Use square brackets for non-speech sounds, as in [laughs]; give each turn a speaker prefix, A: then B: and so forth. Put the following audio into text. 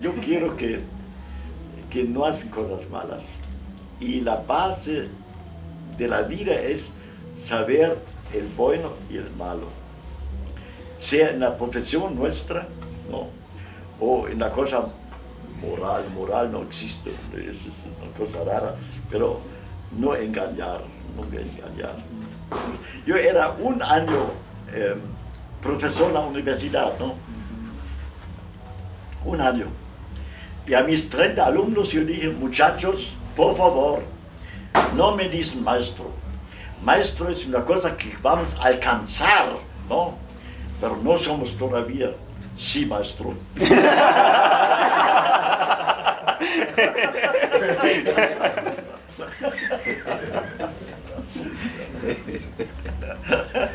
A: Yo quiero que, que no hacen cosas malas. Y la base de la vida es saber el bueno y el malo. Sea en la profesión nuestra, ¿no? o en la cosa moral, moral no existe, es una cosa rara, pero no engañar, nunca engañar. Yo era un año eh, profesor en la universidad, ¿no? Un año. Y a mis 30 alumnos yo dije, muchachos, por favor, no me dicen maestro. Maestro es una cosa que vamos a alcanzar, ¿no? Pero no somos todavía, sí maestro. [laughs]